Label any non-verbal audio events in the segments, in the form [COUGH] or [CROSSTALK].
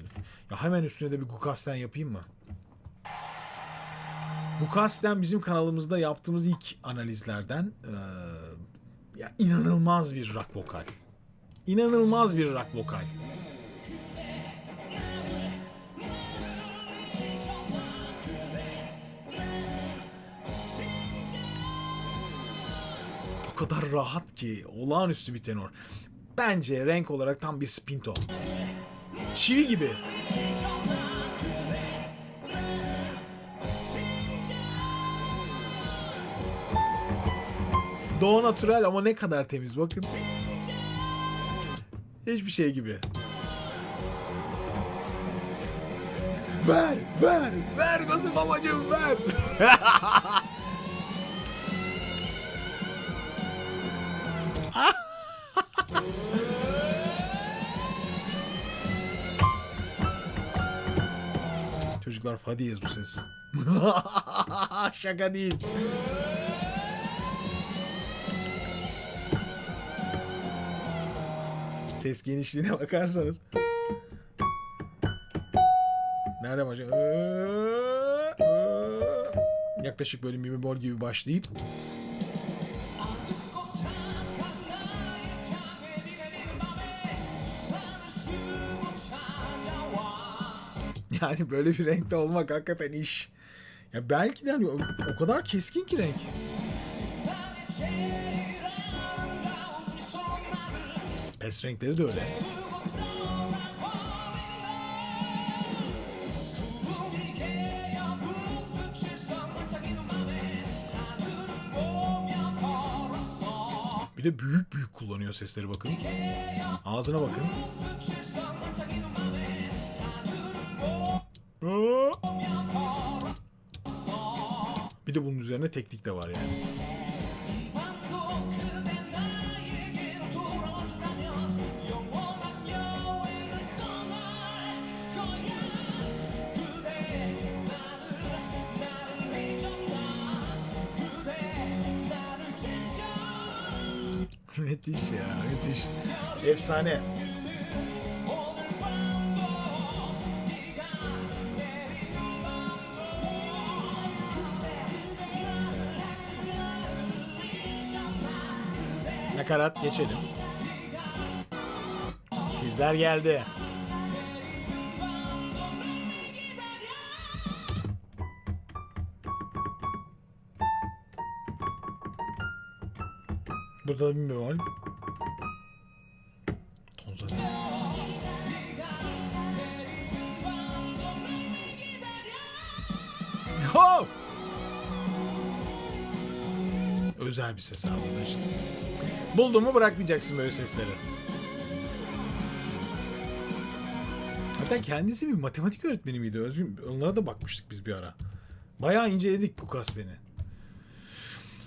herif. Ya hemen üstüne de bir Gukasten yapayım mı? Gukasten bizim kanalımızda yaptığımız ilk analizlerden eee, ya inanılmaz bir rock vokal. İnanılmaz bir rock vokal. O kadar rahat ki olağanüstü bir tenor. Bence renk olarak tam bir spinto. Çivi gibi. Doğu natural ama ne kadar temiz bakın. Hiçbir şey gibi. Ver, ver, ver gazı babacığım ver. [LAUGHS] Çocuklar fadiyiz bu ses. [LAUGHS] Şaka değil. Ses genişliğine bakarsanız. Nerede başlıyor? Yaklaşık böyle mi bemol gibi başlayıp Yani böyle bir renkte olmak hakikaten iş. Ya belki de hani o, o kadar keskin ki renk. Pes renkleri de öyle. Bir de büyük büyük kullanıyor sesleri bakın. Ağzına bakın. De bunun üzerine teknik de var yani. [LAUGHS] müthiş ya müthiş. Efsane. Nakarat geçelim. Sizler geldi. Burada da bir bemol. Ton zaten. Özel bir ses da işte. Buldun mu bırakmayacaksın böyle sesleri. Hatta kendisi bir matematik öğretmeni miydi? Özgün, onlara da bakmıştık biz bir ara. Bayağı inceledik bu kasteni.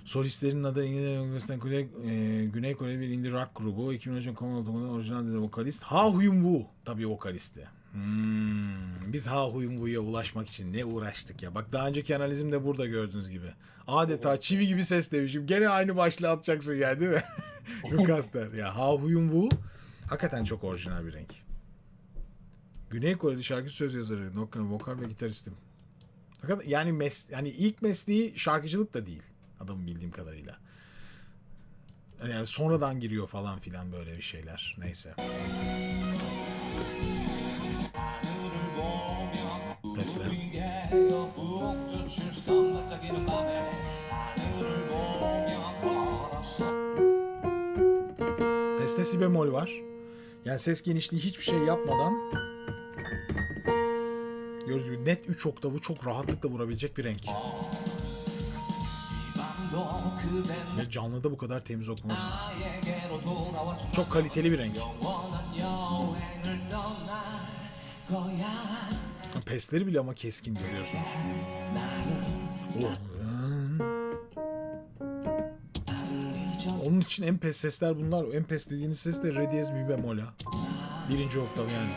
Solistlerin adı İngilizce Kore, e, Güney Kore bir indie rock grubu. 2013 Common Otomo'da orijinal de vokalist. Ha Huyun Woo tabii vokalisti. Hmm, biz Ha Huyun Woo'ya ulaşmak için ne uğraştık ya. Bak daha önceki analizimde burada gördüğünüz gibi. Adeta çivi gibi ses demişim. Gene aynı başlığı atacaksın yani değil mi? [LAUGHS] Lucas der. Ya Ha Huyun Woo hakikaten çok orijinal bir renk. Güney Koreli şarkı söz yazarı, vokal, vokal ve gitaristim. Fakat yani mes yani ilk mesleği şarkıcılık da değil adamın bildiğim kadarıyla. Yani sonradan giriyor falan filan böyle bir şeyler. Neyse. Besle. Beste si bemol var. Yani ses genişliği hiçbir şey yapmadan gördüğünüz gibi net 3 oktavı çok rahatlıkla vurabilecek bir renk. Ve canlıda bu kadar temiz okuması. Çok kaliteli bir renk. Pesleri bile ama keskin görüyorsunuz. Oh. Onun için en pes sesler bunlar. En pes dediğiniz ses de re diyez mi bemol ha. Birinci oktav yani.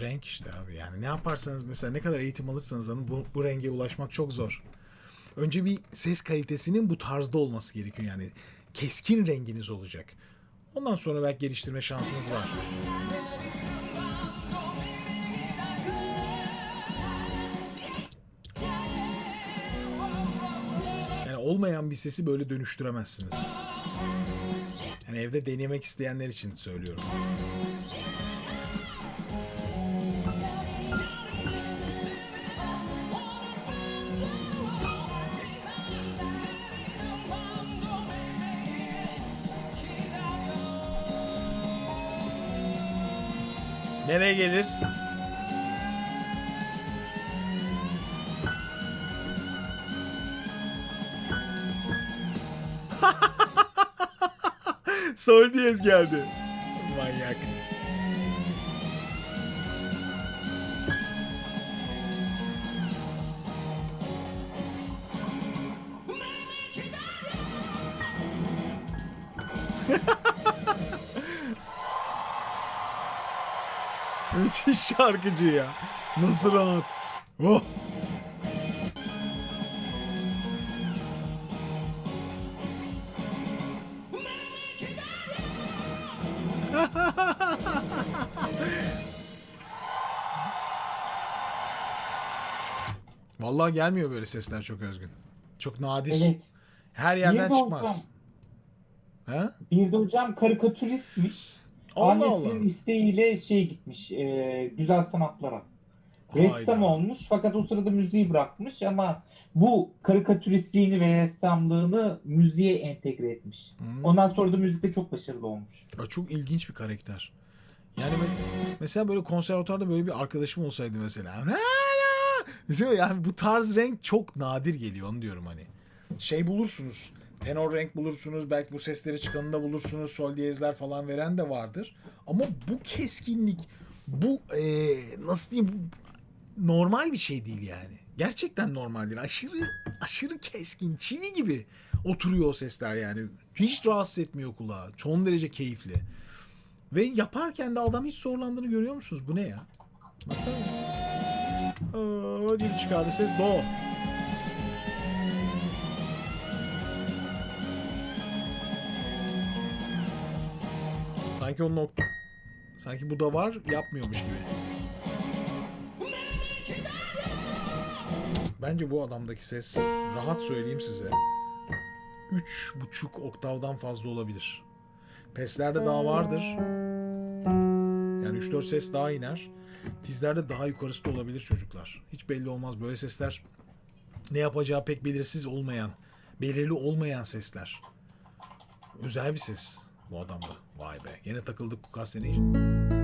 Renk işte abi. Yani ne yaparsanız mesela ne kadar eğitim alırsanız alın bu, bu renge ulaşmak çok zor. Önce bir ses kalitesinin bu tarzda olması gerekiyor yani. Keskin renginiz olacak. Ondan sonra belki geliştirme şansınız var. Yani olmayan bir sesi böyle dönüştüremezsiniz. Yani evde denemek isteyenler için söylüyorum. Nereye gelir? [LAUGHS] Sol diyez geldi. Manyak. [LAUGHS] [LAUGHS] Müthiş şarkıcı ya. Nasıl rahat. Oh. [LAUGHS] Vallahi gelmiyor böyle sesler çok özgün. Çok nadir. Evet. Her yerden Bir de çıkmaz. hocam, Ha? Bir de hocam karikatüristmiş. Allah Annesinin Allah. isteğiyle şey gitmiş, e, güzel sanatlara. Hayda. Ressam olmuş fakat o sırada müziği bırakmış ama bu karikatüristliğini ve ressamlığını müziğe entegre etmiş. Hmm. Ondan sonra da müzikte çok başarılı olmuş. Ya çok ilginç bir karakter. Yani me- mesela böyle konservatuarda böyle bir arkadaşım olsaydı mesela. Mesela yani bu tarz renk çok nadir geliyor onu diyorum hani. Şey bulursunuz. Tenor renk bulursunuz. Belki bu sesleri çıkanında bulursunuz. Sol diyezler falan veren de vardır. Ama bu keskinlik bu eee, nasıl diyeyim normal bir şey değil yani. Gerçekten normal değil. Aşırı aşırı keskin, çivi gibi oturuyor o sesler yani. Hiç rahatsız etmiyor kulağı. Son derece keyifli. Ve yaparken de adam hiç zorlandığını görüyor musunuz? Bu ne ya? Baksana. Aa, bir çıkardı ses. Do. Sanki o nokta... Sanki bu da var, yapmıyormuş gibi. Bence bu adamdaki ses, rahat söyleyeyim size, üç buçuk oktavdan fazla olabilir. Peslerde daha vardır. Yani 3-4 ses daha iner. Dizlerde daha yukarısı da olabilir çocuklar. Hiç belli olmaz. Böyle sesler ne yapacağı pek belirsiz olmayan, belirli olmayan sesler. Özel bir ses bu adamda. Vay be. Gene takıldık Kukas seni.